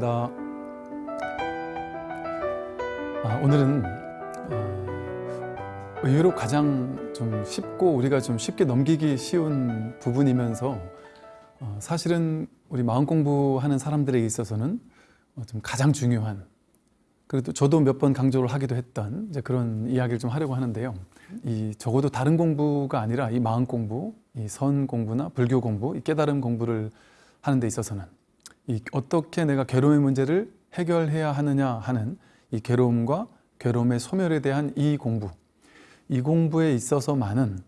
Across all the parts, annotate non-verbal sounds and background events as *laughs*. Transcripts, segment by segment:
반갑습니다. 아, 오늘은 어, 의외로 가장 좀 쉽고 우리가 좀 쉽게 넘기기 쉬운 부분이면서 어, 사실은 우리 마음 공부하는 사람들에게 있어서는 어, 좀 가장 중요한 그래도 저도 몇 번 강조를 하기도 했던 이제 그런 이야기를 좀 하려고 하는데요. 이 적어도 다른 공부가 아니라 이 마음 공부, 이 선 공부나 불교 공부, 이 깨달음 공부를 하는 데 있어서는 이 어떻게 내가 괴로움의 문제를 해결해야 하느냐 하는 이 괴로움과 괴로움의 소멸에 대한 이 공부, 이 공부에 있어서만은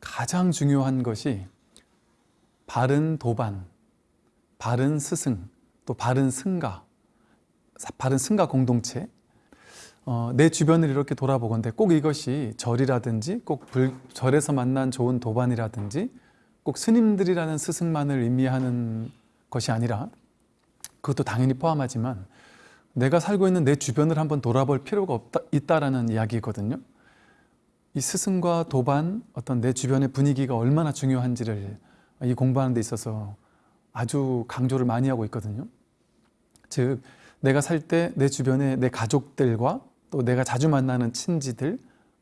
가장 중요한 것이 바른 도반, 바른 스승, 또 바른 승가, 바른 승가 공동체. 어, 내 주변을 이렇게 돌아보건대 꼭 이것이 절이라든지 꼭 불, 절에서 만난 좋은 도반이라든지 꼭 스님들이라는 스승만을 의미하는 것이 아니라 그것도 당연히 포함하지만 내가 살고 있는 내 주변을 한번 돌아볼 필요가 없다, 있다라는 이야기거든요. 이 스승과 도반, 어떤 내 주변의 분위기가 얼마나 중요한지를 이 공부하는 데 있어서 아주 강조를 많이 하고 있거든요. 즉, 내가 살 때 내 주변에 내 가족들과 또 내가 자주 만나는 친지들,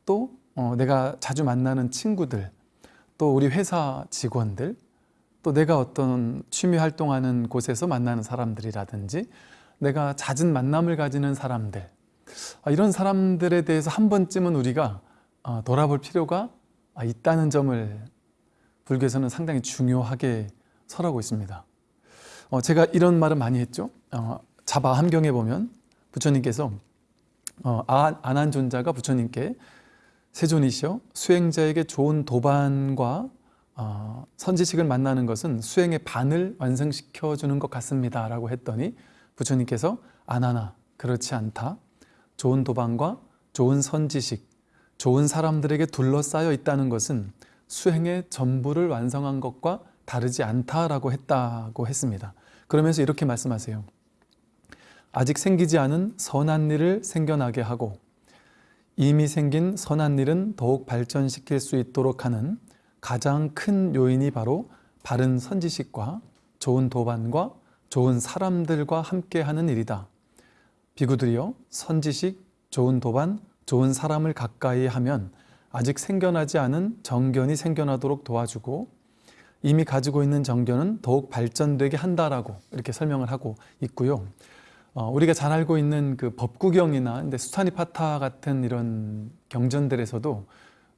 또 어, 내가 자주 만나는 친구들, 또 우리 회사 직원들, 또 내가 어떤 취미 활동하는 곳에서 만나는 사람들이라든지 내가 잦은 만남을 가지는 사람들 아, 이런 사람들에 대해서 한 번쯤은 우리가 어, 돌아볼 필요가 아, 있다는 점을 불교에서는 상당히 중요하게 설하고 있습니다. 어, 제가 이런 말을 많이 했죠. 어, 자바 함경에 보면 부처님께서 안한 존자가 부처님께 세존이시여 수행자에게 좋은 도반과 어, 선지식을 만나는 것은 수행의 반을 완성시켜 주는 것 같습니다 라고 했더니 부처님께서 안하나 그렇지 않다. 좋은 도반과 좋은 선지식 좋은 사람들에게 둘러싸여 있다는 것은 수행의 전부를 완성한 것과 다르지 않다라고 했다고 했습니다. 그러면서 이렇게 말씀하세요. 아직 생기지 않은 선한 일을 생겨나게 하고 이미 생긴 선한 일은 더욱 발전시킬 수 있도록 하는 가장 큰 요인이 바로 바른 선지식과 좋은 도반과 좋은 사람들과 함께하는 일이다. 비구들이여 선지식, 좋은 도반, 좋은 사람을 가까이 하면 아직 생겨나지 않은 정견이 생겨나도록 도와주고 이미 가지고 있는 정견은 더욱 발전되게 한다라고 이렇게 설명을 하고 있고요. 어, 우리가 잘 알고 있는 그 법구경이나 근데 수타니파타 같은 이런 경전들에서도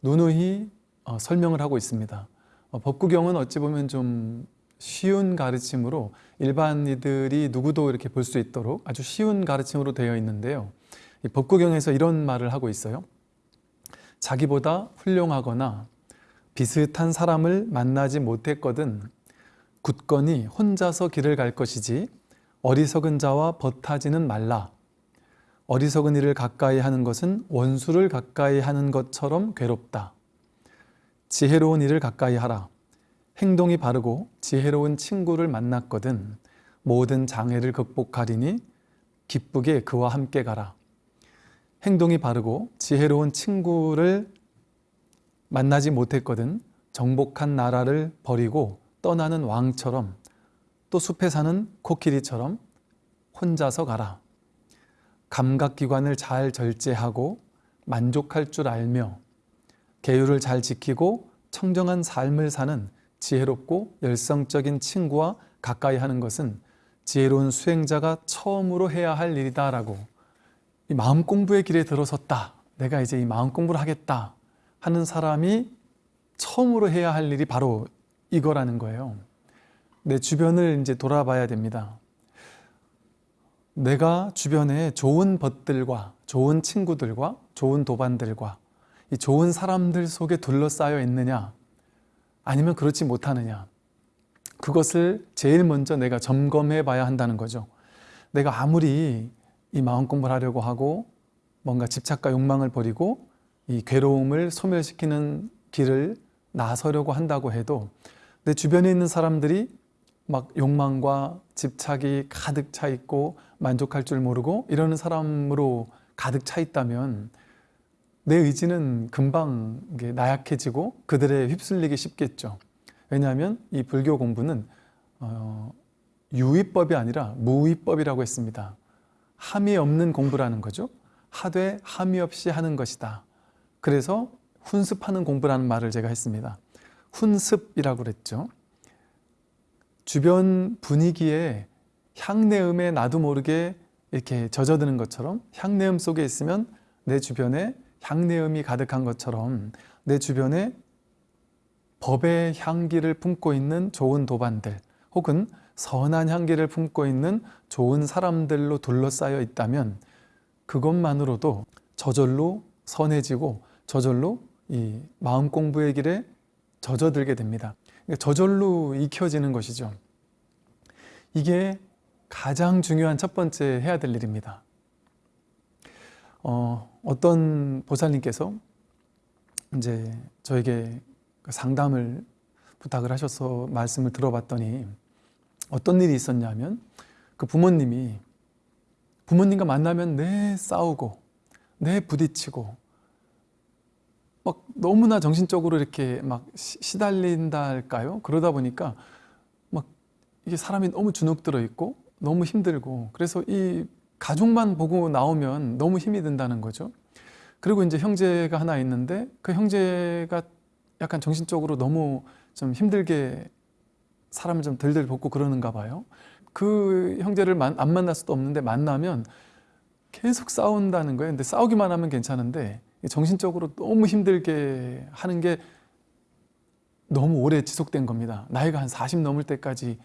누누이 어, 설명을 하고 있습니다. 어, 법구경은 어찌 보면 좀 쉬운 가르침으로 일반이들이 누구도 이렇게 볼 수 있도록 아주 쉬운 가르침으로 되어 있는데요. 이 법구경에서 이런 말을 하고 있어요. 자기보다 훌륭하거나 비슷한 사람을 만나지 못했거든 굳건히 혼자서 길을 갈 것이지 어리석은 자와 버타지는 말라. 어리석은 이를 가까이 하는 것은 원수를 가까이 하는 것처럼 괴롭다. 지혜로운 이를 가까이 하라. 행동이 바르고 지혜로운 친구를 만났거든 모든 장애를 극복하리니 기쁘게 그와 함께 가라. 행동이 바르고 지혜로운 친구를 만나지 못했거든 정복한 나라를 버리고 떠나는 왕처럼 또 숲에 사는 코끼리처럼 혼자서 가라. 감각기관을 잘 절제하고 만족할 줄 알며 계율을 잘 지키고 청정한 삶을 사는 지혜롭고 열성적인 친구와 가까이 하는 것은 지혜로운 수행자가 처음으로 해야 할 일이다 라고 이 마음 공부의 길에 들어섰다. 내가 이제 이 마음 공부를 하겠다 하는 사람이 처음으로 해야 할 일이 바로 이거라는 거예요. 내 주변을 이제 돌아봐야 됩니다. 내가 주변에 좋은 벗들과 좋은 친구들과 좋은 도반들과 이 좋은 사람들 속에 둘러싸여 있느냐? 아니면 그렇지 못하느냐? 그것을 제일 먼저 내가 점검해 봐야 한다는 거죠. 내가 아무리 이 마음 공부를 하려고 하고 뭔가 집착과 욕망을 버리고 이 괴로움을 소멸시키는 길을 나서려고 한다고 해도 내 주변에 있는 사람들이 막 욕망과 집착이 가득 차 있고 만족할 줄 모르고 이러는 사람으로 가득 차 있다면 내 의지는 금방 나약해지고 그들에 휩쓸리기 쉽겠죠. 왜냐하면 이 불교 공부는 어, 유의법이 아니라 무의법이라고 했습니다. 함이 없는 공부라는 거죠. 하되 함이 없이 하는 것이다. 그래서 훈습하는 공부라는 말을 제가 했습니다. 훈습이라고 그랬죠. 주변 분위기에 향내음에 나도 모르게 이렇게 젖어드는 것처럼 향내음 속에 있으면 내 주변에 향내음이 가득한 것처럼 내 주변에 법의 향기를 품고 있는 좋은 도반들 혹은 선한 향기를 품고 있는 좋은 사람들로 둘러싸여 있다면 그것만으로도 저절로 선해지고 저절로 이 마음 공부의 길에 젖어들게 됩니다. 그러니까 저절로 익혀지는 것이죠. 이게 가장 중요한 첫 번째 해야 될 일입니다. 어, 어떤 보살님께서 이제 저에게 상담을 부탁을 하셔서 말씀을 들어봤더니 어떤 일이 있었냐면 그 부모님이 부모님과 만나면 내 싸우고 내 부딪히고 막 너무나 정신적으로 이렇게 막 시- 시달린다 할까요? 그러다 보니까 막 이게 사람이 너무 주눅 들어 있고 너무 힘들고 그래서 이 가족만 보고 나오면 너무 힘이 든다는 거죠. 그리고 이제 형제가 하나 있는데 그 형제가 약간 정신적으로 너무 좀 힘들게 사람을 좀 덜덜 볶고 그러는가 봐요. 그 형제를 만- 안 만날 수도 없는데 만나면 계속 싸운다는 거예요. 근데 싸우기만 하면 괜찮은데 정신적으로 너무 힘들게 하는 게 너무 오래 지속된 겁니다. 나이가 한 40 넘을 때까지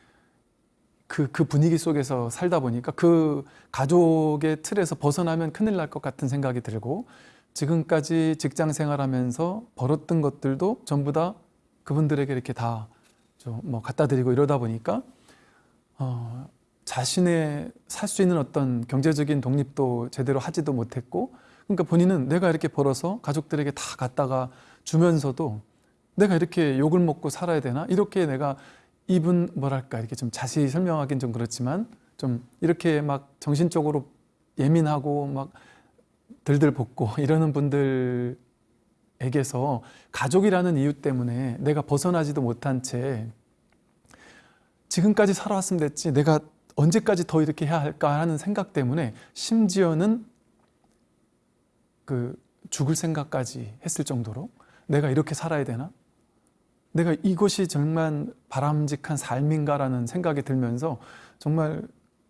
그, 그 분위기 속에서 살다 보니까 그 가족의 틀에서 벗어나면 큰일 날 것 같은 생각이 들고 지금까지 직장 생활하면서 벌었던 것들도 전부 다 그분들에게 이렇게 다 좀 뭐 갖다 드리고 이러다 보니까 어, 자신의 살 수 있는 어떤 경제적인 독립도 제대로 하지도 못했고 그러니까 본인은 내가 이렇게 벌어서 가족들에게 다 갖다가 주면서도 내가 이렇게 욕을 먹고 살아야 되나? 이렇게 내가 입은 뭐랄까 이렇게 좀 자세히 설명하기는 좀 그렇지만 좀 이렇게 막 정신적으로 예민하고 막 들들 볶고 *laughs* 이러는 분들에게서 가족이라는 이유 때문에 내가 벗어나지도 못한 채 지금까지 살아왔으면 됐지 내가 언제까지 더 이렇게 해야 할까 하는 생각 때문에 심지어는 그 죽을 생각까지 했을 정도로 내가 이렇게 살아야 되나? 내가 이것이 정말 바람직한 삶인가라는 생각이 들면서 정말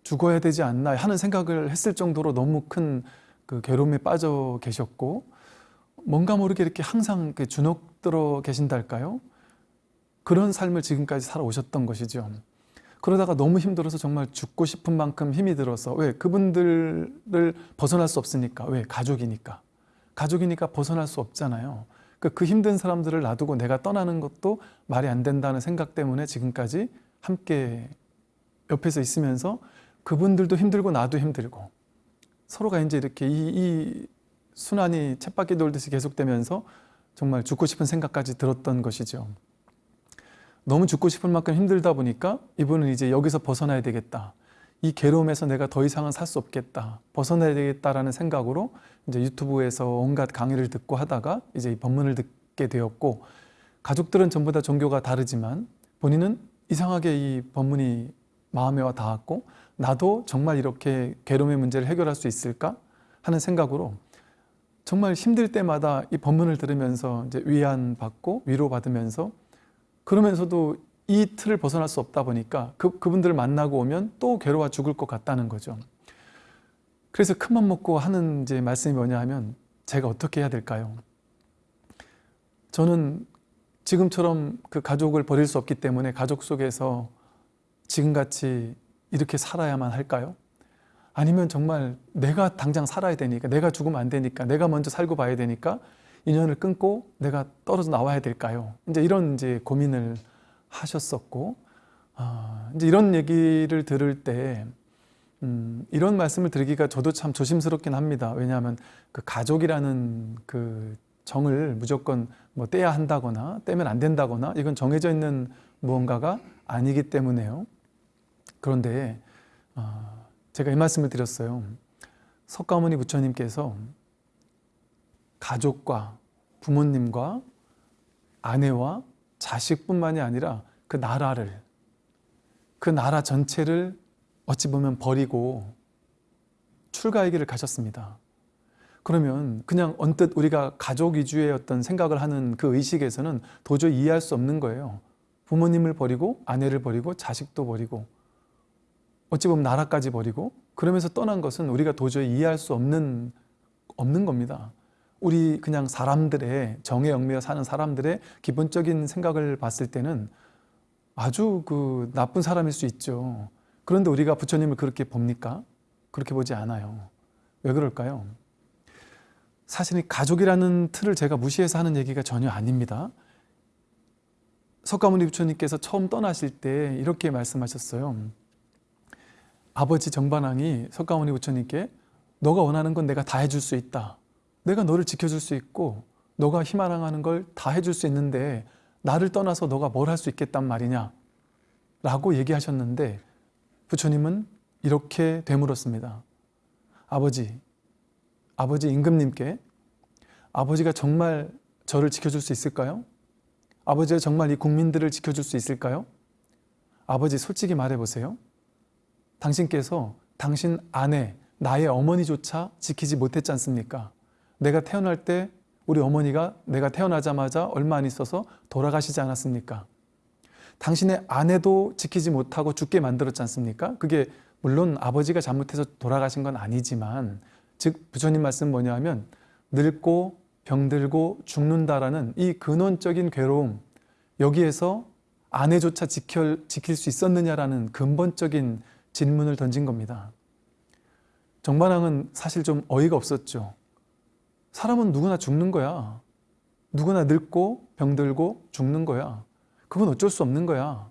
죽어야 되지 않나 하는 생각을 했을 정도로 너무 큰 그 괴로움에 빠져 계셨고 뭔가 모르게 이렇게 항상 그 주눅 들어 계신달까요? 그런 삶을 지금까지 살아오셨던 것이죠. 그러다가 너무 힘들어서 정말 죽고 싶은 만큼 힘이 들어서 왜 그분들을 벗어날 수 없으니까 왜 가족이니까 가족이니까 벗어날 수 없잖아요. 그, 그 힘든 사람들을 놔두고 내가 떠나는 것도 말이 안 된다는 생각 때문에 지금까지 함께 옆에서 있으면서 그분들도 힘들고 나도 힘들고 서로가 이제 이렇게 이, 이 순환이 쳇바퀴 돌듯이 계속되면서 정말 죽고 싶은 생각까지 들었던 것이죠. 너무 죽고 싶을 만큼 힘들다 보니까 이분은 이제 여기서 벗어나야 되겠다. 이 괴로움에서 내가 더 이상은 살 수 없겠다. 벗어나야 되겠다라는 생각으로 이제 유튜브에서 온갖 강의를 듣고 하다가 이제 이 법문을 듣게 되었고 가족들은 전부 다 종교가 다르지만 본인은 이상하게 이 법문이 마음에 와 닿았고 나도 정말 이렇게 괴로움의 문제를 해결할 수 있을까 하는 생각으로 정말 힘들 때마다 이 법문을 들으면서 이제 위안 받고 위로 받으면서 그러면서도 이 틀을 벗어날 수 없다 보니까 그, 그분들을 만나고 오면 또 괴로워 죽을 것 같다는 거죠. 그래서 큰맘 먹고 하는 이제 말씀이 뭐냐 하면 제가 어떻게 해야 될까요? 저는 지금처럼 그 가족을 버릴 수 없기 때문에 가족 속에서 지금같이 이렇게 살아야만 할까요? 아니면 정말 내가 당장 살아야 되니까 내가 죽으면 안 되니까 내가 먼저 살고 봐야 되니까 인연을 끊고 내가 떨어져 나와야 될까요? 이제 이런 이제 고민을 하셨었고 아, 이제 이런 얘기를 들을 때 음, 이런 말씀을 드리기가 저도 참 조심스럽긴 합니다. 왜냐하면 그 가족이라는 그 정을 무조건 뭐 떼야 한다거나 떼면 안 된다거나 이건 정해져 있는 무언가가 아니기 때문에요. 그런데 어, 제가 이 말씀을 드렸어요. 석가모니 부처님께서 가족과 부모님과 아내와 자식뿐만이 아니라 그 나라를 그 나라 전체를 어찌 보면 버리고 출가의 길을 가셨습니다. 그러면 그냥 언뜻 우리가 가족 위주의 어떤 생각을 하는 그 의식에서는 도저히 이해할 수 없는 거예요. 부모님을 버리고 아내를 버리고 자식도 버리고 어찌 보면 나라까지 버리고 그러면서 떠난 것은 우리가 도저히 이해할 수 없는 없는 겁니다. 우리 그냥 사람들의 정에 얽매여 사는 사람들의 기본적인 생각을 봤을 때는 아주 그 나쁜 사람일 수 있죠. 그런데 우리가 부처님을 그렇게 봅니까? 그렇게 보지 않아요. 왜 그럴까요? 사실 이 가족이라는 틀을 제가 무시해서 하는 얘기가 전혀 아닙니다. 석가모니 부처님께서 처음 떠나실 때 이렇게 말씀하셨어요. 아버지 정반왕이 석가모니 부처님께 너가 원하는 건 내가 다 해줄 수 있다. 내가 너를 지켜줄 수 있고 너가 희망하는 걸 다 해줄 수 있는데 나를 떠나서 너가 뭘 할 수 있겠단 말이냐 라고 얘기하셨는데 부처님은 이렇게 되물었습니다. 아버지, 아버지 임금님께 아버지가 정말 저를 지켜줄 수 있을까요? 아버지가 정말 이 국민들을 지켜줄 수 있을까요? 아버지 솔직히 말해보세요. 당신께서 당신 아내, 나의 어머니조차 지키지 못했지 않습니까? 내가 태어날 때 우리 어머니가 내가 태어나자마자 얼마 안 있어서 돌아가시지 않았습니까? 당신의 아내도 지키지 못하고 죽게 만들었지 않습니까? 그게 물론 아버지가 잘못해서 돌아가신 건 아니지만 즉 부처님 말씀 뭐냐 하면 늙고 병들고 죽는다라는 이 근원적인 괴로움 여기에서 아내조차 지켜, 지킬 수 있었느냐라는 근본적인 질문을 던진 겁니다. 정반왕은 사실 좀 어이가 없었죠. 사람은 누구나 죽는 거야. 누구나 늙고 병들고 죽는 거야. 그건 어쩔 수 없는 거야.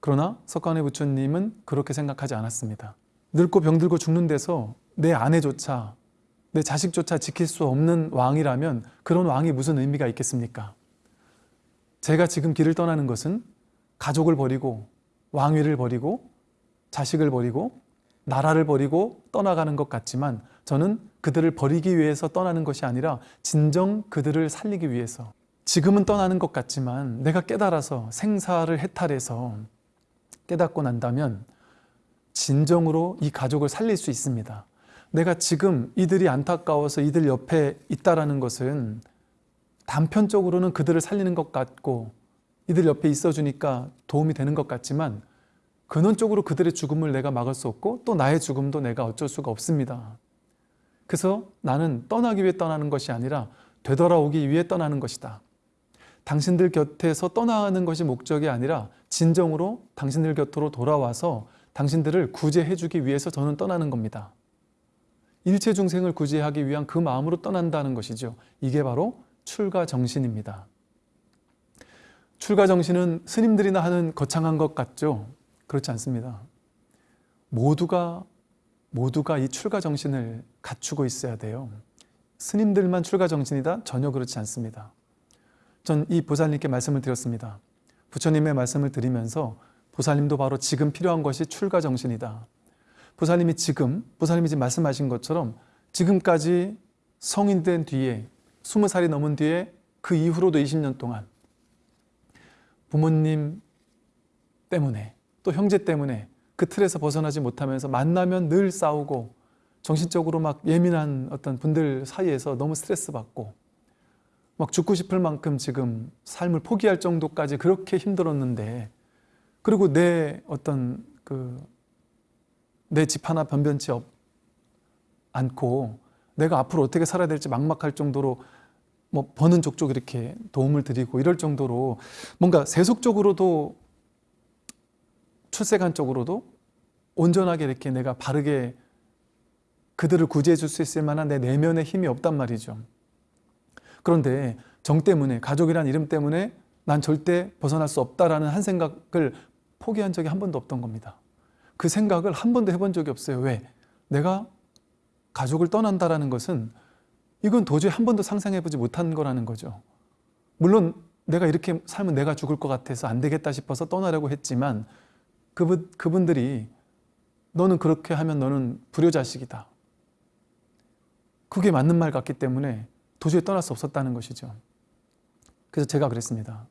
그러나 석가모니 부처님은 그렇게 생각하지 않았습니다. 늙고 병들고 죽는 데서 내 아내조차 내 자식조차 지킬 수 없는 왕이라면 그런 왕이 무슨 의미가 있겠습니까? 제가 지금 길을 떠나는 것은 가족을 버리고 왕위를 버리고 자식을 버리고 나라를 버리고 떠나가는 것 같지만 저는 그들을 버리기 위해서 떠나는 것이 아니라 진정 그들을 살리기 위해서 지금은 떠나는 것 같지만 내가 깨달아서 생사를 해탈해서 깨닫고 난다면 진정으로 이 가족을 살릴 수 있습니다. 내가 지금 이들이 안타까워서 이들 옆에 있다라는 것은 단편적으로는 그들을 살리는 것 같고 이들 옆에 있어주니까 도움이 되는 것 같지만 근원적으로 그들의 죽음을 내가 막을 수 없고 또 나의 죽음도 내가 어쩔 수가 없습니다. 그래서 나는 떠나기 위해 떠나는 것이 아니라 되돌아오기 위해 떠나는 것이다. 당신들 곁에서 떠나는 것이 목적이 아니라 진정으로 당신들 곁으로 돌아와서 당신들을 구제해 주기 위해서 저는 떠나는 겁니다. 일체 중생을 구제하기 위한 그 마음으로 떠난다는 것이죠. 이게 바로 출가 정신입니다. 출가 정신은 스님들이나 하는 거창한 것 같죠? 그렇지 않습니다. 모두가 모두가 이 출가 정신을 갖추고 있어야 돼요. 스님들만 출가 정신이다? 전혀 그렇지 않습니다. 전 이 보살님께 말씀을 드렸습니다. 부처님의 말씀을 드리면서 보살님도 바로 지금 필요한 것이 출가 정신이다. 보살님이 지금, 보살님이 지금 말씀하신 것처럼 지금까지 성인 된 뒤에, 20살이 넘은 뒤에 그 이후로도 20년 동안 부모님 때문에 또 형제 때문에 그 틀에서 벗어나지 못하면서 만나면 늘 싸우고 정신적으로 막 예민한 어떤 분들 사이에서 너무 스트레스 받고 막 죽고 싶을 만큼 지금 삶을 포기할 정도까지 그렇게 힘들었는데 그리고 내 어떤 그 내 집 하나 변변치 없, 않고 내가 앞으로 어떻게 살아야 될지 막막할 정도로 뭐 버는 족족 이렇게 도움을 드리고 이럴 정도로 뭔가 세속적으로도 출세관 쪽으로도 온전하게 이렇게 내가 바르게 그들을 구제해 줄 수 있을 만한 내 내면의 힘이 없단 말이죠. 그런데 정 때문에 가족이란 이름 때문에 난 절대 벗어날 수 없다라는 한 생각을 포기한 적이 한 번도 없던 겁니다. 그 생각을 한 번도 해본 적이 없어요. 왜? 내가 가족을 떠난다라는 것은 이건 도저히 한 번도 상상해보지 못한 거라는 거죠. 물론 내가 이렇게 살면 내가 죽을 것 같아서 안 되겠다 싶어서 떠나려고 했지만 그분, 그분들이 너는 그렇게 하면 너는 불효자식이다. 그게 맞는 말 같기 때문에 도저히 떠날 수 없었다는 것이죠. 그래서 제가 그랬습니다.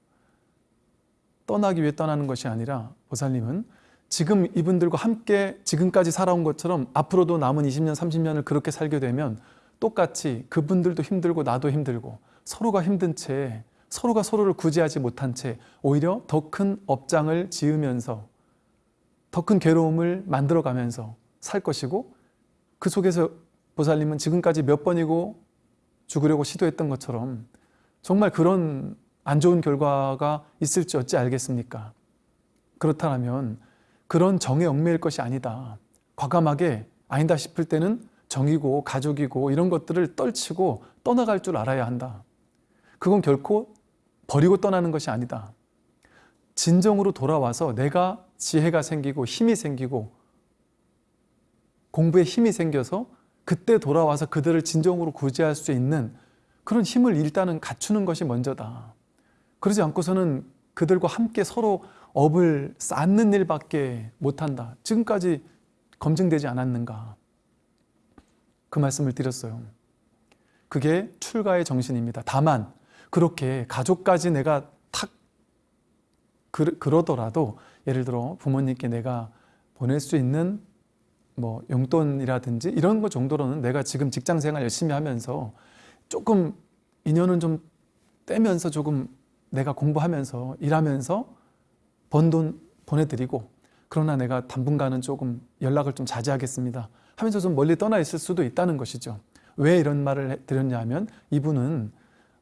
떠나기 위해 떠나는 것이 아니라 보살님은 지금 이분들과 함께 지금까지 살아온 것처럼 앞으로도 남은 20년, 30년을 그렇게 살게 되면 똑같이 그분들도 힘들고 나도 힘들고 서로가 힘든 채 서로가 서로를 구제하지 못한 채 오히려 더 큰 업장을 지으면서 더 큰 괴로움을 만들어가면서 살 것이고 그 속에서 보살님은 지금까지 몇 번이고 죽으려고 시도했던 것처럼 정말 그런 안 좋은 결과가 있을지 어찌 알겠습니까? 그렇다면 그런 정에 얽매일 것이 아니다. 과감하게 아니다 싶을 때는 정이고 가족이고 이런 것들을 떨치고 떠나갈 줄 알아야 한다. 그건 결코 버리고 떠나는 것이 아니다. 진정으로 돌아와서 내가 지혜가 생기고 힘이 생기고 공부에 힘이 생겨서 그때 돌아와서 그들을 진정으로 구제할 수 있는 그런 힘을 일단은 갖추는 것이 먼저다. 그러지 않고서는 그들과 함께 서로 업을 쌓는 일밖에 못한다. 지금까지 검증되지 않았는가. 그 말씀을 드렸어요. 그게 출가의 정신입니다. 다만 그렇게 가족까지 내가 탁 그, 그러더라도 예를 들어 부모님께 내가 보낼 수 있는 뭐 용돈이라든지 이런 것 정도로는 내가 지금 직장 생활 열심히 하면서 조금 인연은 좀 떼면서 조금 내가 공부하면서 일하면서 번 돈 보내드리고 그러나 내가 당분간은 조금 연락을 좀 자제하겠습니다 하면서 좀 멀리 떠나 있을 수도 있다는 것이죠. 왜 이런 말을 해- 드렸냐 하면 이분은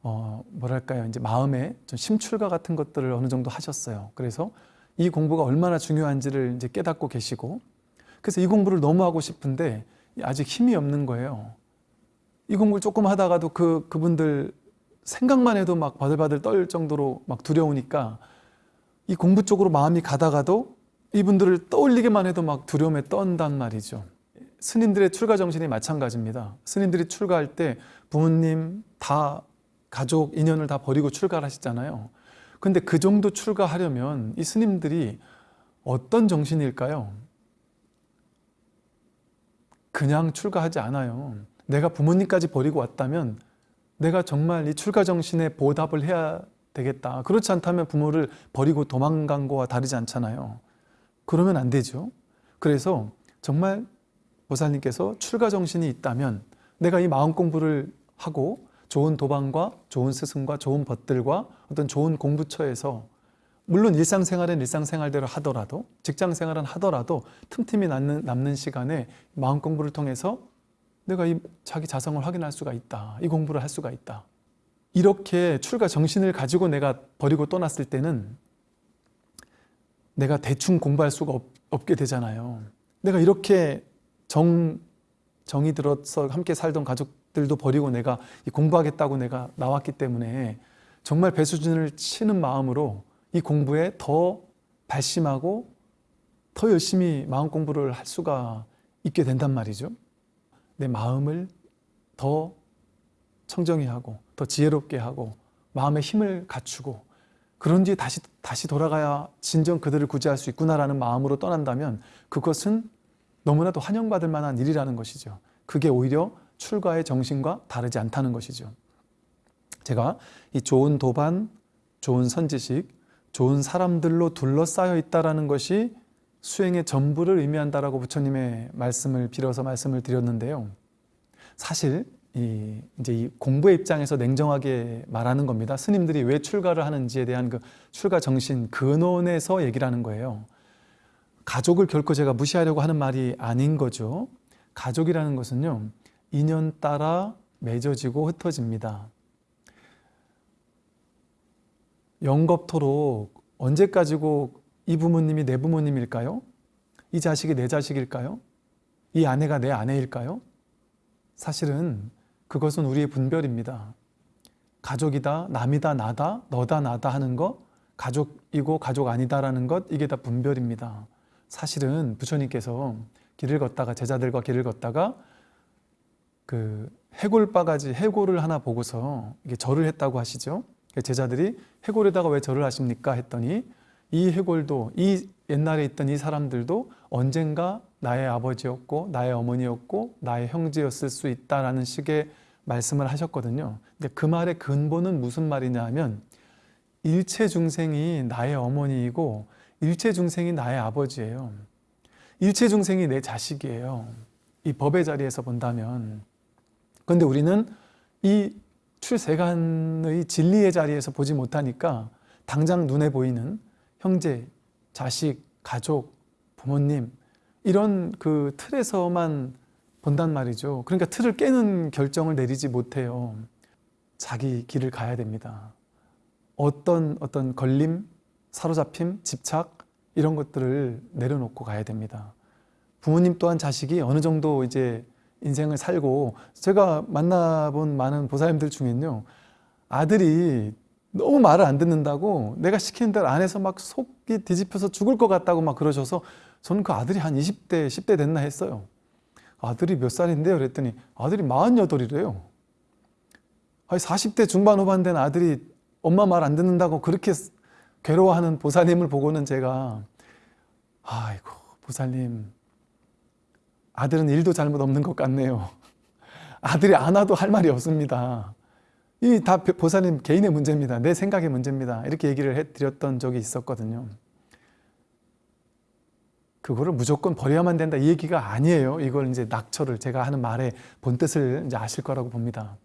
어 뭐랄까요? 이제 마음에 좀 심출가 같은 것들을 어느 정도 하셨어요. 그래서 이 공부가 얼마나 중요한지를 이제 깨닫고 계시고 그래서 이 공부를 너무 하고 싶은데 아직 힘이 없는 거예요. 이 공부를 조금 하다가도 그 그분들 생각만 해도 막 바들바들 떨 정도로 막 두려우니까 이 공부 쪽으로 마음이 가다가도 이분들을 떠올리기만 해도 막 두려움에 떤단 말이죠. 스님들의 출가 정신이 마찬가지입니다. 스님들이 출가할 때 부모님 다 가족 인연을 다 버리고 출가를 하시잖아요. 근데 그 정도 출가하려면 이 스님들이 어떤 정신일까요? 그냥 출가하지 않아요. 내가 부모님까지 버리고 왔다면 내가 정말 이 출가 정신에 보답을 해야 되겠다. 그렇지 않다면 부모를 버리고 도망간 거와 다르지 않잖아요. 그러면 안 되죠. 그래서 정말 보살님께서 출가 정신이 있다면 내가 이 마음 공부를 하고 좋은 도방과 좋은 스승과 좋은 벗들과 어떤 좋은 공부처에서 물론 일상생활은 일상생활대로 하더라도 직장생활은 하더라도 틈틈이 남는, 남는 시간에 마음 공부를 통해서 내가 이 자기 자성을 확인할 수가 있다. 이 공부를 할 수가 있다. 이렇게 출가 정신을 가지고 내가 버리고 떠났을 때는 내가 대충 공부할 수가 없, 없게 되잖아요. 내가 이렇게 정, 정이 들어서 함께 살던 가족들도 버리고 내가 이 공부하겠다고 내가 나왔기 때문에 정말 배수진을 치는 마음으로 이 공부에 더 발심하고 더 열심히 마음 공부를 할 수가 있게 된단 말이죠. 내 마음을 더 청정히 하고 더 지혜롭게 하고 마음의 힘을 갖추고 그런 뒤에 다시 다시 돌아가야 진정 그들을 구제할 수 있구나라는 마음으로 떠난다면 그것은 너무나도 환영받을 만한 일이라는 것이죠. 그게 오히려 출가의 정신과 다르지 않다는 것이죠. 제가 이 좋은 도반, 좋은 선지식, 좋은 사람들로 둘러싸여 있다라는 것이 수행의 전부를 의미한다라고 부처님의 말씀을 빌어서 말씀을 드렸는데요. 사실 이 이제 이 공부의 입장에서 냉정하게 말하는 겁니다. 스님들이 왜 출가를 하는지에 대한 그 출가 정신 근원에서 얘기를 하는 거예요. 가족을 결코 제가 무시하려고 하는 말이 아닌 거죠. 가족이라는 것은요. 인연 따라 맺어지고 흩어집니다. 영겁토록 언제까지고 이 부모님이 내 부모님일까요? 이 자식이 내 자식일까요? 이 아내가 내 아내일까요? 사실은 그것은 우리의 분별입니다. 가족이다, 남이다, 나다, 너다, 나다 하는 것, 가족이고 가족 아니다라는 것, 이게 다 분별입니다. 사실은 부처님께서 길을 걷다가 제자들과 길을 걷다가 그 해골 바가지 해골을 하나 보고서 이게 절을 했다고 하시죠. 제자들이 해골에다가 왜 절을 하십니까? 했더니 이 해골도 이 옛날에 있던 이 사람들도 언젠가 나의 아버지였고 나의 어머니였고 나의 형제였을 수 있다라는 식의 말씀을 하셨거든요. 근데 그 말의 근본은 무슨 말이냐 하면 일체 중생이 나의 어머니이고 일체 중생이 나의 아버지예요. 일체 중생이 내 자식이에요. 이 법의 자리에서 본다면. 그런데 우리는 이 출세간의 진리의 자리에서 보지 못하니까 당장 눈에 보이는 형제, 자식, 가족, 부모님 이런 그 틀에서만 본단 말이죠. 그러니까 틀을 깨는 결정을 내리지 못해요. 자기 길을 가야 됩니다. 어떤 어떤 걸림, 사로잡힘, 집착 이런 것들을 내려놓고 가야 됩니다. 부모님 또한 자식이 어느 정도 이제 인생을 살고 제가 만나본 많은 보살님들 중엔요 아들이 너무 말을 안 듣는다고 내가 시키는 대로 안 해서 막 속이 뒤집혀서 죽을 것 같다고 막 그러셔서 저는 그 아들이 한 20대, 10대 됐나 했어요. 아들이 몇 살인데요? 그랬더니 아들이 48이래요. 아니 40대 중반 후반 된 아들이 엄마 말 안 듣는다고 그렇게 괴로워하는 보살님을 보고는 제가 아이고 보살님 아들은 일도 잘못 없는 것 같네요. 아들이 안 와도 할 말이 없습니다. 이 다 보살님 개인의 문제입니다. 내 생각의 문제입니다. 이렇게 얘기를 해드렸던 적이 있었거든요. 그거를 무조건 버려야만 된다 이 얘기가 아니에요. 이걸 이제 낙처를 제가 하는 말의 본뜻을 이제 아실 거라고 봅니다.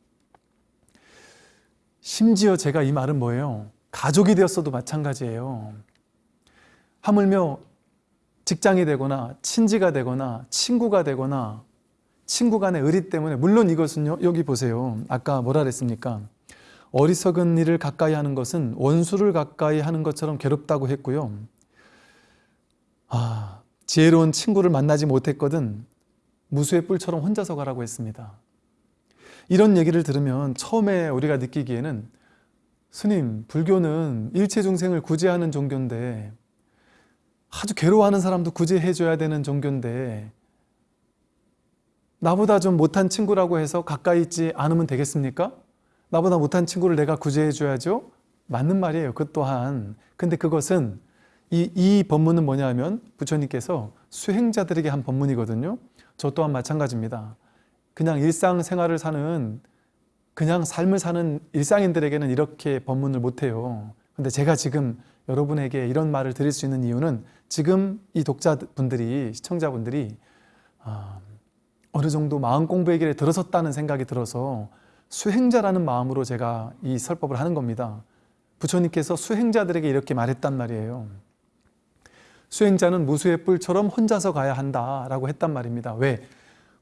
심지어 제가 이 말은 뭐예요? 가족이 되었어도 마찬가지예요. 하물며 직장이 되거나 친지가 되거나 친구가 되거나 친구 간의 의리 때문에 물론 이것은요 여기 보세요. 아까 뭐라 그랬습니까? 어리석은 일을 가까이 하는 것은 원수를 가까이 하는 것처럼 괴롭다고 했고요. 아 지혜로운 친구를 만나지 못했거든 무수의 뿔처럼 혼자서 가라고 했습니다. 이런 얘기를 들으면 처음에 우리가 느끼기에는 스님 불교는 일체 중생을 구제하는 종교인데 아주 괴로워하는 사람도 구제해 줘야 되는 종교인데 나보다 좀 못한 친구라고 해서 가까이 있지 않으면 되겠습니까? 나보다 못한 친구를 내가 구제해 줘야죠? 맞는 말이에요. 그 또한. 근데 그것은 이, 이 법문은 뭐냐면 부처님께서 수행자들에게 한 법문이거든요. 저 또한 마찬가지입니다. 그냥 일상생활을 사는 그냥 삶을 사는 일상인들에게는 이렇게 법문을 못해요. 근데 제가 지금 여러분에게 이런 말을 드릴 수 있는 이유는 지금 이 독자분들이 시청자분들이 아, 어느 정도 마음 공부의 길에 들어섰다는 생각이 들어서 수행자라는 마음으로 제가 이 설법을 하는 겁니다. 부처님께서 수행자들에게 이렇게 말했단 말이에요. 수행자는 무수의 뿔처럼 혼자서 가야 한다라고 했단 말입니다. 왜?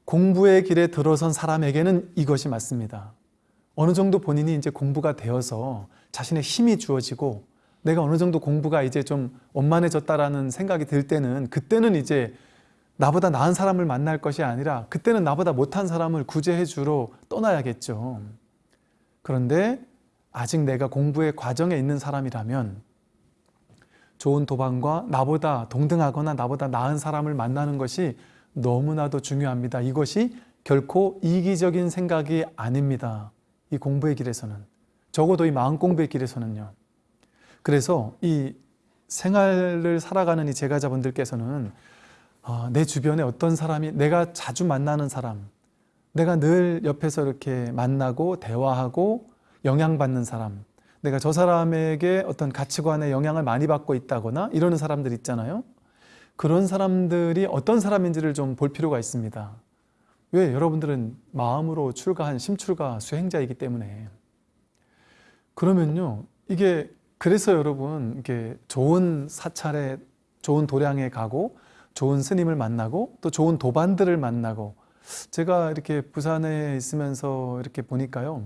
공부의 길에 들어선 사람에게는 이것이 맞습니다. 어느 정도 본인이 이제 공부가 되어서 자신의 힘이 주어지고 내가 어느 정도 공부가 이제 좀 원만해졌다라는 생각이 들 때는 그때는 이제 나보다 나은 사람을 만날 것이 아니라 그때는 나보다 못한 사람을 구제해 주러 떠나야겠죠. 그런데 아직 내가 공부의 과정에 있는 사람이라면 좋은 도방과 나보다 동등하거나 나보다 나은 사람을 만나는 것이 너무나도 중요합니다. 이것이 결코 이기적인 생각이 아닙니다. 이 공부의 길에서는. 적어도 이 마음 공부의 길에서는요. 그래서 이 생활을 살아가는 이 제가자분들께서는 어, 내 주변에 어떤 사람이 내가 자주 만나는 사람 내가 늘 옆에서 이렇게 만나고 대화하고 영향받는 사람 내가 저 사람에게 어떤 가치관에 영향을 많이 받고 있다거나 이러는 사람들 있잖아요. 그런 사람들이 어떤 사람인지를 좀 볼 필요가 있습니다. 왜? 여러분들은 마음으로 출가한 심출가 수행자이기 때문에. 그러면요 이게 그래서 여러분 이게 좋은 사찰에 좋은 도량에 가고 좋은 스님을 만나고 또 좋은 도반들을 만나고 제가 이렇게 부산에 있으면서 이렇게 보니까요.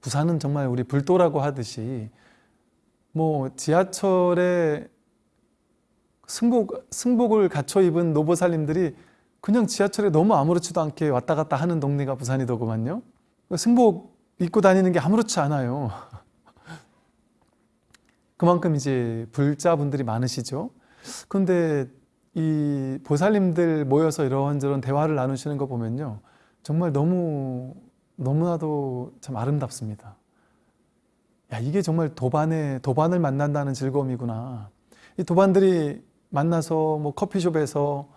부산은 정말 우리 불도라고 하듯이 뭐 지하철에 승복, 승복을 갖춰 입은 노보살님들이 그냥 지하철에 너무 아무렇지도 않게 왔다 갔다 하는 동네가 부산이더구만요. 승복 입고 다니는 게 아무렇지 않아요 그만큼 이제 불자분들이 많으시죠. 그런데 이 보살님들 모여서 이런저런 대화를 나누시는 거 보면요. 정말 너무 너무나도 참 아름답습니다. 야 이게 정말 도반에 도반을 만난다는 즐거움이구나. 이 도반들이 만나서 뭐 커피숍에서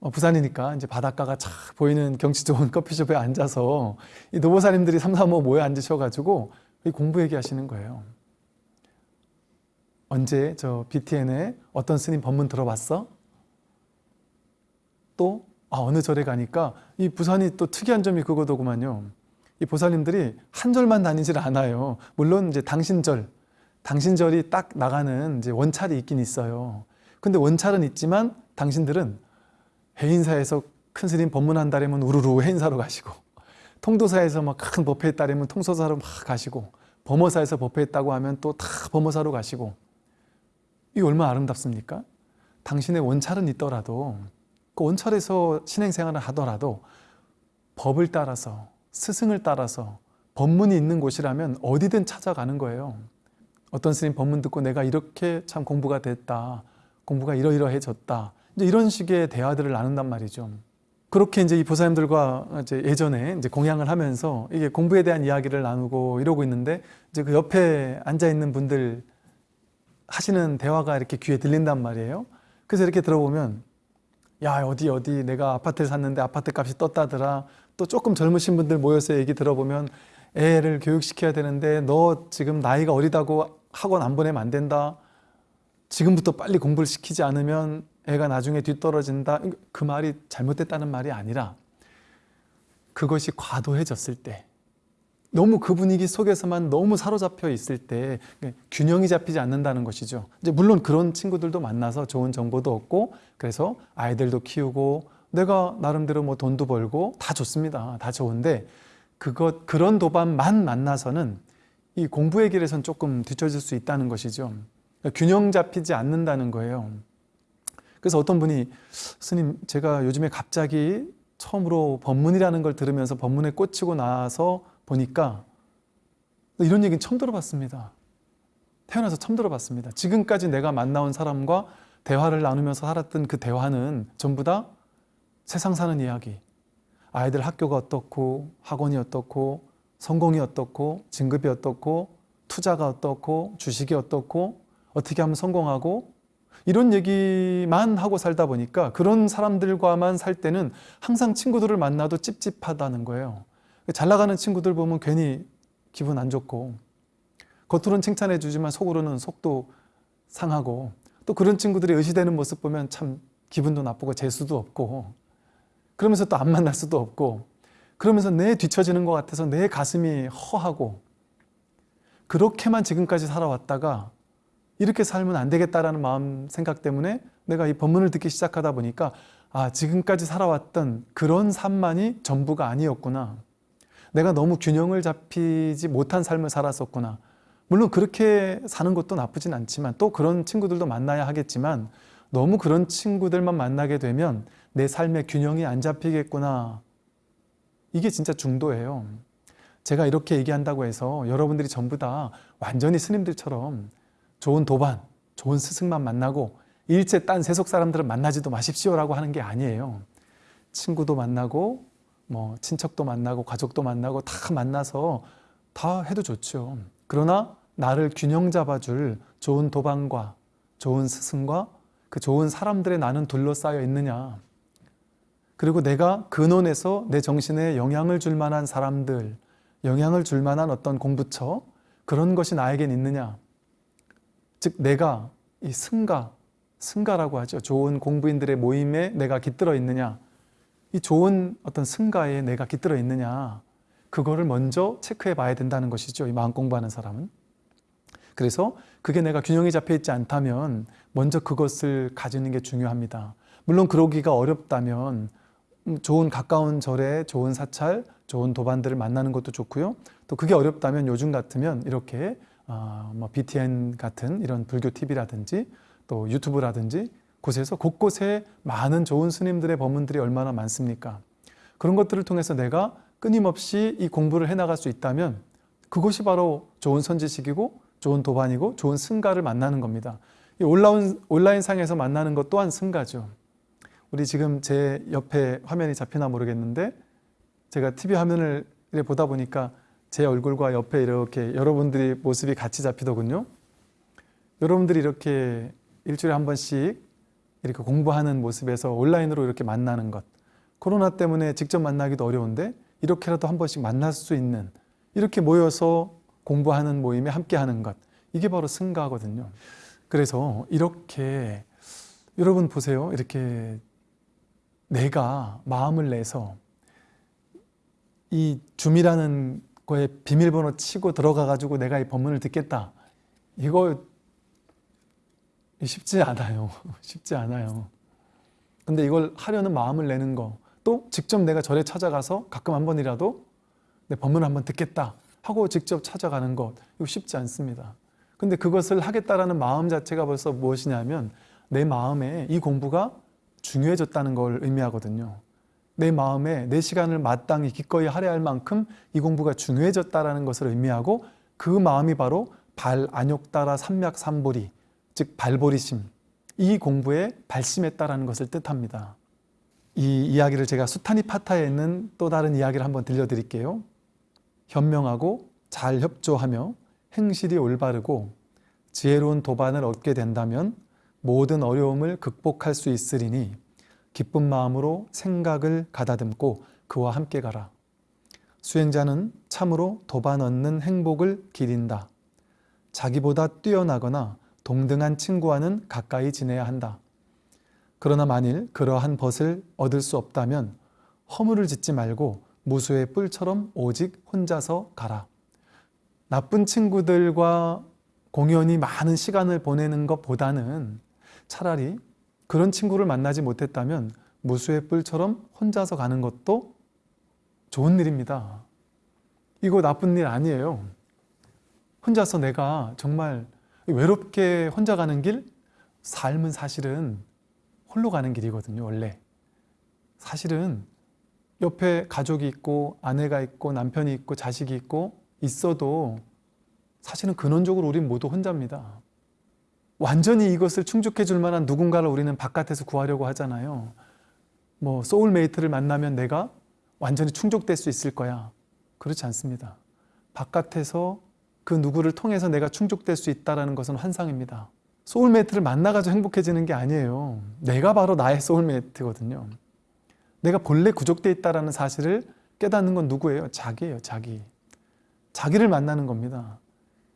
어, 부산이니까 이제 바닷가가 착 보이는 경치 좋은 *laughs* 커피숍에 앉아서 이 노보사님들이 삼삼오 모여 앉으셔가지고 공부 얘기하시는 거예요. 언제 저 BTN에 어떤 스님 법문 들어봤어? 또 아, 어느 절에 가니까 이 부산이 또 특이한 점이 그거더구만요. 이 보살님들이 한 절만 다니질 않아요. 물론 이제 당신절, 당신절이 딱 나가는 이제 원찰이 있긴 있어요. 근데 원찰은 있지만 당신들은 해인사에서 큰 스님 법문한다려면 우르르 해인사로 가시고 통도사에서 막 큰 법회 했다려면 통소사로 막 가시고 범어사에서 법회했다고 하면 또 다 범어사로 가시고 이게 얼마나 아름답습니까? 당신의 원찰은 있더라도 그 원찰에서 신행생활을 하더라도 법을 따라서 스승을 따라서 법문이 있는 곳이라면 어디든 찾아가는 거예요. 어떤 스님 법문 듣고 내가 이렇게 참 공부가 됐다. 공부가 이러이러해졌다. 이제 이런 식의 대화들을 나눈단 말이죠. 그렇게 이제 이 보살님들과 이제 예전에 이제 공양을 하면서 이게 공부에 대한 이야기를 나누고 이러고 있는데 이제 그 옆에 앉아 있는 분들 하시는 대화가 이렇게 귀에 들린단 말이에요. 그래서 이렇게 들어보면 야 어디 어디 내가 아파트를 샀는데 아파트 값이 떴다더라. 또 조금 젊으신 분들 모여서 얘기 들어보면 애를 교육시켜야 되는데 너 지금 나이가 어리다고 학원 안 보내면 안 된다. 지금부터 빨리 공부를 시키지 않으면 애가 나중에 뒤떨어진다. 그 말이 잘못됐다는 말이 아니라 그것이 과도해졌을 때 너무 그 분위기 속에서만 너무 사로잡혀 있을 때 균형이 잡히지 않는다는 것이죠. 이제 물론 그런 친구들도 만나서 좋은 정보도 얻고 그래서 아이들도 키우고 내가 나름대로 뭐 돈도 벌고 다 좋습니다. 다 좋은데 그것 그런 도반만 만나서는 이 공부의 길에선 조금 뒤처질 수 있다는 것이죠. 균형 잡히지 않는다는 거예요. 그래서 어떤 분이 스님 제가 요즘에 갑자기 처음으로 법문이라는 걸 들으면서 법문에 꽂히고 나서 보니까 이런 얘기는 처음 들어봤습니다. 태어나서 처음 들어봤습니다. 지금까지 내가 만나온 사람과 대화를 나누면서 살았던 그 대화는 전부 다 세상 사는 이야기. 아이들 학교가 어떻고 학원이 어떻고 성공이 어떻고 진급이 어떻고 투자가 어떻고 주식이 어떻고 어떻게 하면 성공하고 이런 얘기만 하고 살다 보니까 그런 사람들과만 살 때는 항상 친구들을 만나도 찝찝하다는 거예요. 잘 나가는 친구들 보면 괜히 기분 안 좋고 겉으로는 칭찬해 주지만 속으로는 속도 상하고 또 그런 친구들이 의시되는 모습 보면 참 기분도 나쁘고 재수도 없고 그러면서 또 안 만날 수도 없고 그러면서 내 뒤처지는 것 같아서 내 가슴이 허하고 그렇게만 지금까지 살아왔다가 이렇게 살면 안 되겠다라는 마음 생각 때문에 내가 이 법문을 듣기 시작하다 보니까 아 지금까지 살아왔던 그런 삶만이 전부가 아니었구나 내가 너무 균형을 잡히지 못한 삶을 살았었구나. 물론 그렇게 사는 것도 나쁘진 않지만 또 그런 친구들도 만나야 하겠지만 너무 그런 친구들만 만나게 되면 내 삶의 균형이 안 잡히겠구나. 이게 진짜 중도예요. 제가 이렇게 얘기한다고 해서 여러분들이 전부 다 완전히 스님들처럼 좋은 도반, 좋은 스승만 만나고 일체 딴 세속 사람들은 만나지도 마십시오 라고 하는 게 아니에요. 친구도 만나고 뭐 친척도 만나고 가족도 만나고 다 만나서 다 해도 좋죠. 그러나 나를 균형 잡아줄 좋은 도반과 좋은 스승과 그 좋은 사람들의 나는 둘러싸여 있느냐 그리고 내가 근원에서 내 정신에 영향을 줄 만한 사람들 영향을 줄 만한 어떤 공부처 그런 것이 나에겐 있느냐 즉 내가 이 승가, 승가라고 하죠. 좋은 공부인들의 모임에 내가 깃들어 있느냐 이 좋은 어떤 승가에 내가 깃들어 있느냐 그거를 먼저 체크해 봐야 된다는 것이죠. 이 마음 공부하는 사람은. 그래서 그게 내가 균형이 잡혀 있지 않다면 먼저 그것을 가지는 게 중요합니다. 물론 그러기가 어렵다면 좋은 가까운 절에 좋은 사찰, 좋은 도반들을 만나는 것도 좋고요. 또 그게 어렵다면 요즘 같으면 이렇게 어, 뭐 BTN 같은 이런 불교 TV라든지 또 유튜브라든지 곳에서 곳곳에 많은 좋은 스님들의 법문들이 얼마나 많습니까? 그런 것들을 통해서 내가 끊임없이 이 공부를 해나갈 수 있다면 그것이 바로 좋은 선지식이고 좋은 도반이고 좋은 승가를 만나는 겁니다. 이 온라인, 온라인상에서 만나는 것 또한 승가죠. 우리 지금 제 옆에 화면이 잡히나 모르겠는데 제가 TV 화면을 보다 보니까 제 얼굴과 옆에 이렇게 여러분들이 모습이 같이 잡히더군요. 여러분들이 이렇게 일주일에 한 번씩 이렇게 공부하는 모습에서 온라인으로 이렇게 만나는 것. 코로나 때문에 직접 만나기도 어려운데 이렇게라도 한 번씩 만날 수 있는 이렇게 모여서 공부하는 모임에 함께 하는 것. 이게 바로 승가거든요. 그래서 이렇게 여러분 보세요. 이렇게 내가 마음을 내서 이 줌이라는 거에 비밀번호 치고 들어가 가지고 내가 이 법문을 듣겠다. 이거 쉽지 않아요. *laughs* 쉽지 않아요. 근데 이걸 하려는 마음을 내는 거, 또 직접 내가 절에 찾아가서 가끔 한 번이라도 내 법문을 한번 듣겠다 하고 직접 찾아가는 것, 이거 쉽지 않습니다. 근데 그것을 하겠다라는 마음 자체가 벌써 무엇이냐면 내 마음에 이 공부가 중요해졌다는 걸 의미하거든요. 내 마음에 내 시간을 마땅히 기꺼이 할애할 만큼 이 공부가 중요해졌다는 것을 의미하고 그 마음이 바로 발 안욕 따라 삼맥 삼보리 즉 발보리심 이 공부에 발심했다라는 것을 뜻합니다. 이 이야기를 제가 수타니 파타에 있는 또 다른 이야기를 한번 들려드릴게요. 현명하고 잘 협조하며 행실이 올바르고 지혜로운 도반을 얻게 된다면 모든 어려움을 극복할 수 있으리니 기쁜 마음으로 생각을 가다듬고 그와 함께 가라. 수행자는 참으로 도반 얻는 행복을 기린다. 자기보다 뛰어나거나 동등한 친구와는 가까이 지내야 한다. 그러나 만일 그러한 벗을 얻을 수 없다면 허물을 짓지 말고 무수의 뿔처럼 오직 혼자서 가라. 나쁜 친구들과 공연히 많은 시간을 보내는 것보다는 차라리 그런 친구를 만나지 못했다면 무수의 뿔처럼 혼자서 가는 것도 좋은 일입니다. 이거 나쁜 일 아니에요. 혼자서 내가 정말 외롭게 혼자 가는 길, 삶은 사실은 홀로 가는 길이거든요, 원래. 사실은 옆에 가족이 있고 아내가 있고 남편이 있고 자식이 있고 있어도 사실은 근원적으로 우린 모두 혼자입니다. 완전히 이것을 충족해 줄 만한 누군가를 우리는 바깥에서 구하려고 하잖아요. 뭐 소울메이트를 만나면 내가 완전히 충족될 수 있을 거야. 그렇지 않습니다. 바깥에서 그 누구를 통해서 내가 충족될 수 있다는 것은 환상입니다. soulmate를 만나가지고 행복해지는 게 아니에요. 내가 바로 나의 soulmate거든요. 내가 본래 구족되어 있다는 사실을 깨닫는 건 누구예요? 자기예요. 자기. 자기를 만나는 겁니다.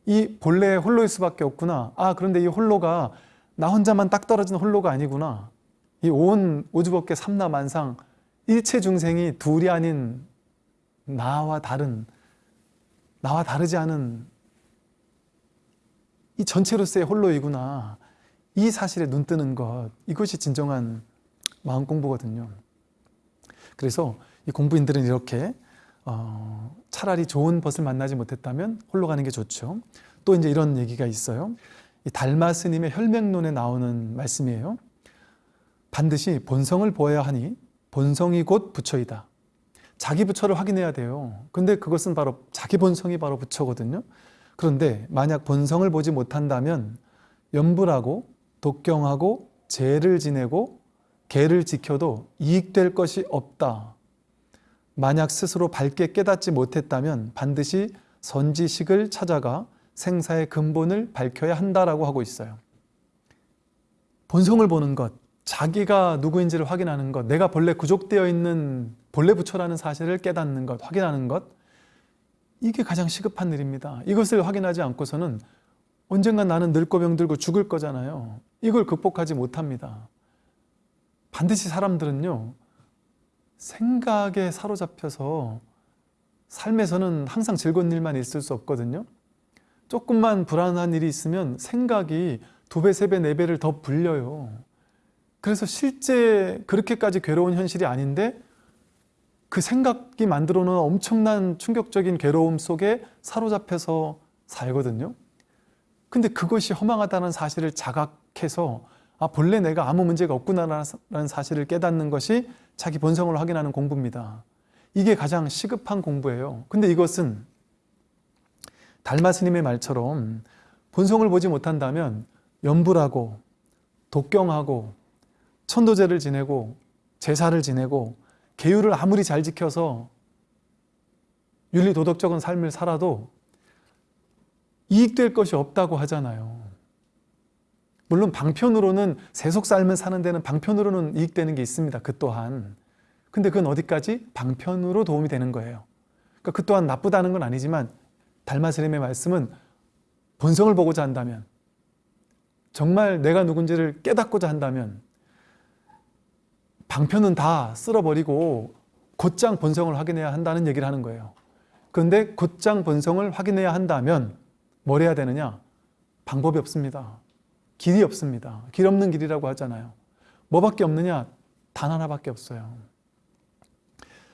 이 본래 홀로일 수밖에 없구나. 아 그런데 이 홀로가 나 혼자만 딱 떨어진 홀로가 아니구나. 이 온 우주법계 삼라만상 일체 중생이 둘이 아닌 나와 다른 나와 다르지 않은 이 전체로서의 홀로이구나. 이 사실에 눈 뜨는 것 이것이 진정한 마음 공부거든요. 그래서 이 공부인들은 이렇게 어, 차라리 좋은 벗을 만나지 못했다면 홀로 가는 게 좋죠. 또 이제 이런 얘기가 있어요. 이 달마 스님의 혈맹론에 나오는 말씀이에요. 반드시 본성을 보아야 하니 본성이 곧 부처이다. 자기 부처를 확인해야 돼요. 근데 그것은 바로 자기 본성이 바로 부처거든요. 그런데 만약 본성을 보지 못한다면 염불하고 독경하고 죄를 지내고 개를 지켜도 이익될 것이 없다. 만약 스스로 밝게 깨닫지 못했다면 반드시 선지식을 찾아가 생사의 근본을 밝혀야 한다라고 하고 있어요. 본성을 보는 것, 자기가 누구인지를 확인하는 것, 내가 본래 구족되어 있는 본래 부처라는 사실을 깨닫는 것, 확인하는 것, 이게 가장 시급한 일입니다. 이것을 확인하지 않고서는 언젠가 나는 늙고 병들고 죽을 거잖아요. 이걸 극복하지 못합니다. 반드시 사람들은요, 생각에 사로잡혀서 삶에서는 항상 즐거운 일만 있을 수 없거든요. 조금만 불안한 일이 있으면 생각이 두 배, 세 배, 네 배를 더 불려요. 그래서 실제 그렇게까지 괴로운 현실이 아닌데 그 생각이 만들어 놓은 엄청난 충격적인 괴로움 속에 사로잡혀서 살거든요. 근데 그것이 허망하다는 사실을 자각해서 아 본래 내가 아무 문제가 없구나라는 사실을 깨닫는 것이 자기 본성을 확인하는 공부입니다. 이게 가장 시급한 공부예요. 근데 이것은 달마 스님의 말처럼 본성을 보지 못한다면 염불하고 독경하고 천도제를 지내고 제사를 지내고 계율을 아무리 잘 지켜서 윤리 도덕적인 삶을 살아도 이익될 것이 없다고 하잖아요. 물론 방편으로는 세속 삶을 사는 데는 방편으로는 이익되는 게 있습니다. 그 또한. 근데 그건 어디까지? 방편으로 도움이 되는 거예요. 그러니까 그 또한 나쁘다는 건 아니지만 달마스님의 말씀은 본성을 보고자 한다면 정말 내가 누군지를 깨닫고자 한다면 방편은 다 쓸어버리고 곧장 본성을 확인해야 한다는 얘기를 하는 거예요. 그런데 곧장 본성을 확인해야 한다면 뭘 해야 되느냐? 방법이 없습니다. 길이 없습니다. 길 없는 길이라고 하잖아요. 뭐밖에 없느냐? 단 하나밖에 없어요.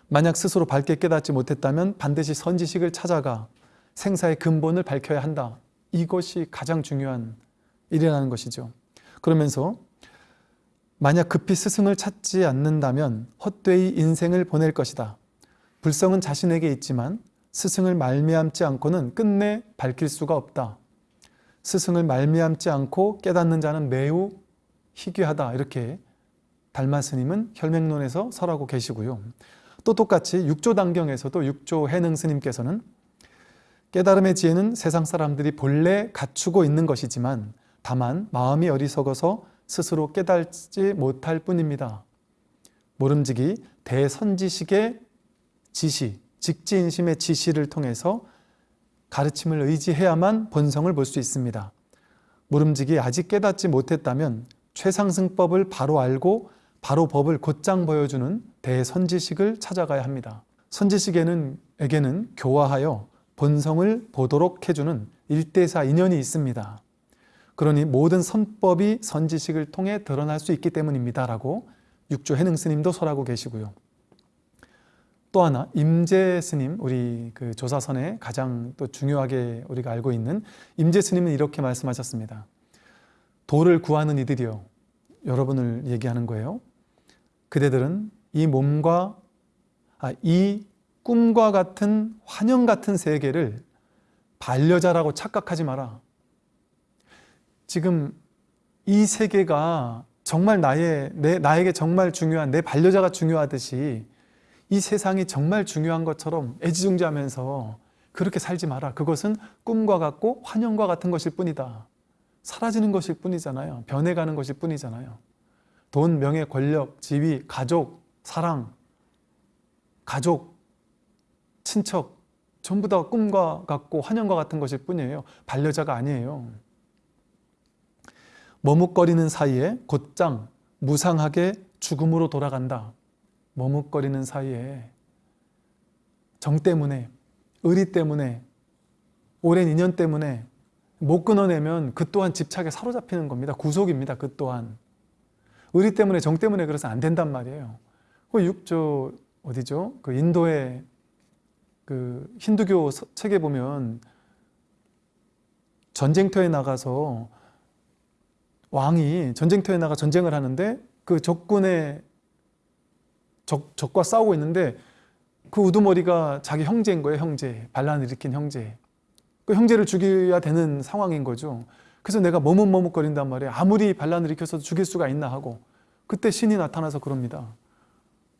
만약 스스로 밝게 깨닫지 못했다면 반드시 선지식을 찾아가 생사의 근본을 밝혀야 한다. 이것이 가장 중요한 일이라는 것이죠. 그러면서 만약 급히 스승을 찾지 않는다면 헛되이 인생을 보낼 것이다. 불성은 자신에게 있지만 스승을 말미암지 않고는 끝내 밝힐 수가 없다. 스승을 말미암지 않고 깨닫는 자는 매우 희귀하다. 이렇게 달마 스님은 혈맹론에서 설하고 계시고요. 또 똑같이 육조 단경에서도 육조 해능 스님께서는 깨달음의 지혜는 세상 사람들이 본래 갖추고 있는 것이지만 다만 마음이 어리석어서 스스로 깨닫지 못할 뿐입니다. 모름지기 대선지식의 지시, 직지인심의 지시를 통해서 가르침을 의지해야만 본성을 볼 수 있습니다. 모름지기 아직 깨닫지 못했다면 최상승법을 바로 알고 바로 법을 곧장 보여주는 대선지식을 찾아가야 합니다. 선지식에는 에게는 교화하여 본성을 보도록 해주는 일대사 인연이 있습니다. 그러니 모든 선법이 선지식을 통해 드러날 수 있기 때문입니다. 라고 육조 해능 스님도 설하고 계시고요. 또 하나 임재 스님 우리 그 조사선에 가장 또 중요하게 우리가 알고 있는 임재 스님은 이렇게 말씀하셨습니다. 도를 구하는 이들이요. 여러분을 얘기하는 거예요. 그대들은 이 몸과 아, 이 꿈과 같은 환영 같은 세계를 반려자라고 착각하지 마라. 지금 이 세계가 정말 나의 내 나에게 정말 중요한 내 반려자가 중요하듯이 이 세상이 정말 중요한 것처럼 애지중지하면서 그렇게 살지 마라. 그것은 꿈과 같고 환영과 같은 것일 뿐이다. 사라지는 것일 뿐이잖아요. 변해가는 것일 뿐이잖아요. 돈, 명예, 권력, 지위, 가족, 사랑, 가족, 친척 전부 다 꿈과 같고 환영과 같은 것일 뿐이에요. 반려자가 아니에요. 머뭇거리는 사이에 곧장 무상하게 죽음으로 돌아간다. 머뭇거리는 사이에 정 때문에 의리 때문에 오랜 인연 때문에 못 끊어내면 그 또한 집착에 사로잡히는 겁니다. 구속입니다. 그 또한 의리 때문에 정 때문에 그래서 안 된단 말이에요. 그 육조 어디죠? 그 인도의 그 힌두교 책에 보면 전쟁터에 나가서 왕이 전쟁터에 나가 전쟁을 하는데 그 적군의 적, 적과 싸우고 있는데 그 우두머리가 자기 형제인 거예요 형제. 반란을 일으킨 형제. 그 형제를 죽여야 되는 상황인 거죠. 그래서 내가 머뭇머뭇거린단 말이에요. 아무리 반란을 일으켜서 죽일 수가 있나 하고. 그때 신이 나타나서 그럽니다.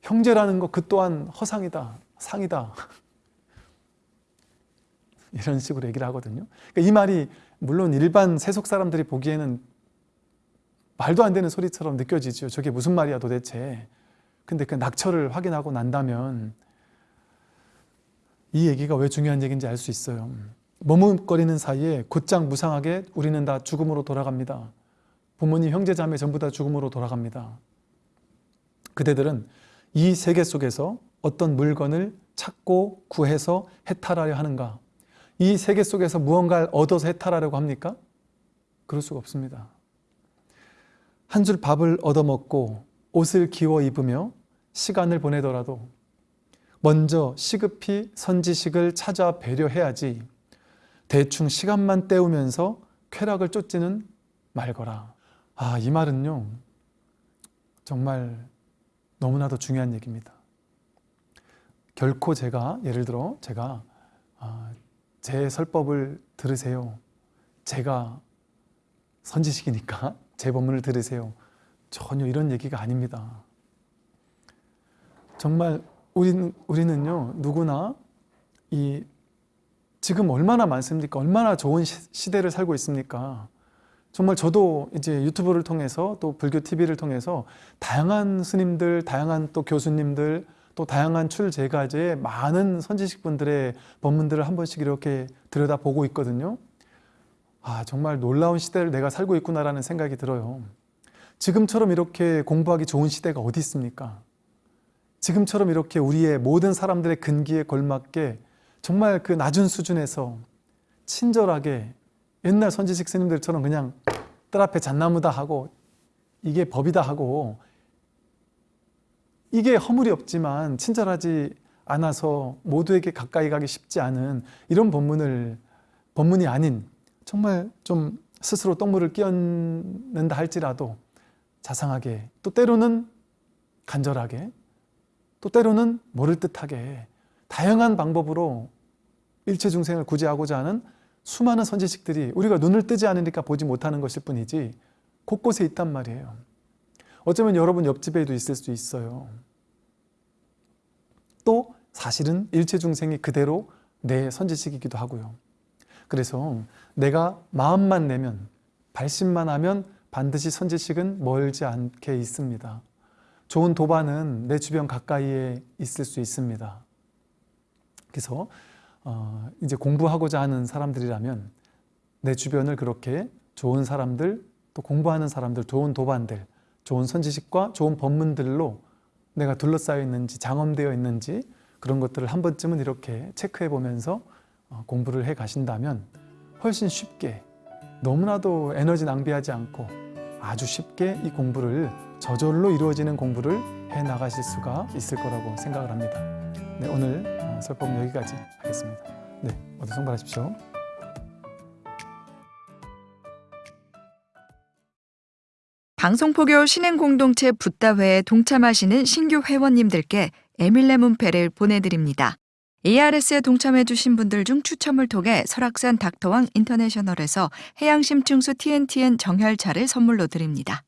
형제라는 거그 또한 허상이다 상이다. *laughs* 이런 식으로 얘기를 하거든요. 그러니까 이 말이 물론 일반 세속 사람들이 보기에는 말도 안 되는 소리처럼 느껴지죠 저게 무슨 말이야 도대체 근데 그 낙처를 확인하고 난다면 이 얘기가 왜 중요한 얘기인지 알 수 있어요. 머뭇거리는 사이에 곧장 무상하게 우리는 다 죽음으로 돌아갑니다. 부모님, 형제, 자매 전부 다 죽음으로 돌아갑니다. 그대들은 이 세계 속에서 어떤 물건을 찾고 구해서 해탈하려 하는가? 이 세계 속에서 무언가를 얻어서 해탈하려고 합니까? 그럴 수가 없습니다. 한 줄 밥을 얻어먹고 옷을 기워 입으며 시간을 보내더라도 먼저 시급히 선지식을 찾아 배려해야지 대충 시간만 때우면서 쾌락을 쫓지는 말거라. 아, 이 말은요. 정말 너무나도 중요한 얘기입니다. 결코 제가 예를 들어 제가 아, 제 설법을 들으세요. 제가 선지식이니까 *laughs* 제 법문을 들으세요. 전혀 이런 얘기가 아닙니다. 정말 우리는, 우리는요 누구나 이 지금 얼마나 많습니까? 얼마나 좋은 시, 대를 살고 있습니까? 정말 저도 이제 유튜브를 통해서 또 불교 TV를 통해서 다양한 스님들, 다양한 또 교수님들, 또 다양한 출제가제의 많은 선지식 분들의 법문들을 한 번씩 이렇게 들여다보고 있거든요. 아, 정말 놀라운 시대를 내가 살고 있구나라는 생각이 들어요. 지금처럼 이렇게 공부하기 좋은 시대가 어디 있습니까? 지금처럼 이렇게 우리의 모든 사람들의 근기에 걸맞게 정말 그 낮은 수준에서 친절하게 옛날 선지식 스님들처럼 그냥 뜰 앞에 잣나무다 하고 이게 법이다 하고 이게 허물이 없지만 친절하지 않아서 모두에게 가까이 가기 쉽지 않은 이런 법문을 법문이 아닌 정말 좀 스스로 똥물을 끼얹는다 할지라도 자상하게 또 때로는 간절하게 또 때로는 모를 듯하게 다양한 방법으로 일체 중생을 구제하고자 하는 수많은 선지식들이 우리가 눈을 뜨지 않으니까 보지 못하는 것일 뿐이지 곳곳에 있단 말이에요. 어쩌면 여러분 옆집에도 있을 수 있어요. 또 사실은 일체 중생이 그대로 내 선지식이기도 하고요. 그래서 내가 마음만 내면 발심만 하면 반드시 선지식은 멀지 않게 있습니다. 좋은 도반은 내 주변 가까이에 있을 수 있습니다. 그래서 어, 이제 공부하고자 하는 사람들이라면 내 주변을 그렇게 좋은 사람들, 또 공부하는 사람들, 좋은 도반들, 좋은 선지식과 좋은 법문들로 내가 둘러싸여 있는지 장엄되어 있는지 그런 것들을 한 번쯤은 이렇게 체크해 보면서 어, 공부를 해 가신다면 훨씬 쉽게 너무나도 에너지 낭비하지 않고 아주 쉽게 이 공부를 저절로 이루어지는 공부를 해 나가실 수가 있을 거라고 생각을 합니다. 네, 오늘 어, 설법은 여기까지 하겠습니다. 네, 모두 성발하십시오. 방송포교 신행공동체 붓다회에 동참하시는 신규 회원님들께 에밀레 문패를 보내드립니다. ARS에 동참해주신 분들 중 추첨을 통해 설악산 닥터왕 인터내셔널에서 해양심층수 TNTN 정혈차를 선물로 드립니다.